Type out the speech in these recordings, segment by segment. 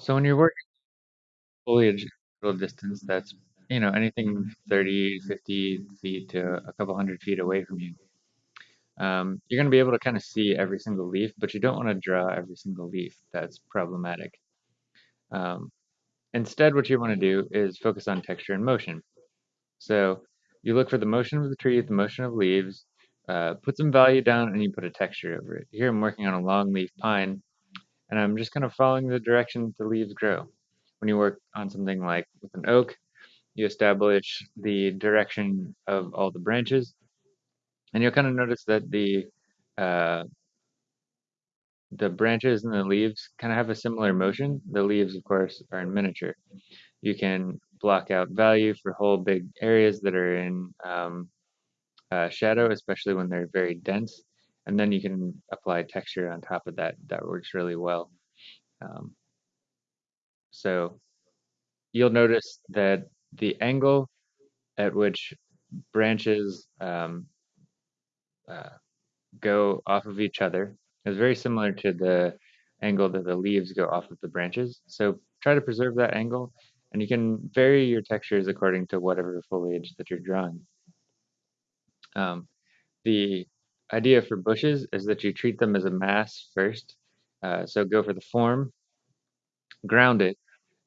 So when you're working foliage a distance that's, you know, anything 30, 50 feet to a couple hundred feet away from you, um, you're going to be able to kind of see every single leaf, but you don't want to draw every single leaf. That's problematic. Um, instead, what you want to do is focus on texture and motion. So you look for the motion of the tree, the motion of leaves, uh, put some value down, and you put a texture over it. Here I'm working on a longleaf pine, and I'm just kind of following the direction the leaves grow. When you work on something like with an oak, you establish the direction of all the branches, and you'll kind of notice that the uh, the branches and the leaves kind of have a similar motion. The leaves, of course, are in miniature. You can block out value for whole big areas that are in um, uh, shadow, especially when they're very dense. And then you can apply texture on top of that. That works really well. Um, so you'll notice that the angle at which branches um, uh, go off of each other is very similar to the angle that the leaves go off of the branches. So try to preserve that angle, and you can vary your textures according to whatever foliage that you're drawing. Um, the idea for bushes is that you treat them as a mass first. Uh, so go for the form, ground it,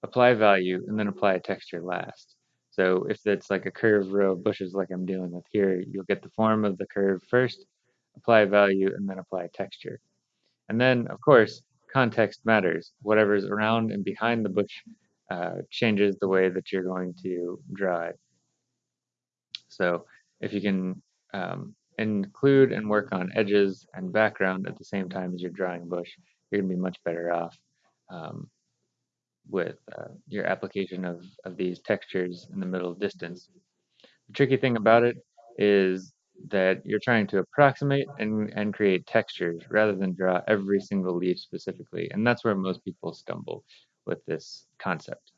apply value, and then apply a texture last. So if it's like a curved row of bushes like I'm dealing with here, you'll get the form of the curve first, apply value, and then apply texture. And then, of course, context matters. Whatever's around and behind the bush uh, changes the way that you're going to draw it. So if you can um, include and work on edges and background at the same time as you're drawing bush, you're going to be much better off um, with uh, your application of, of these textures in the middle distance. The tricky thing about it is that you're trying to approximate and, and create textures rather than draw every single leaf specifically. And that's where most people stumble with this concept.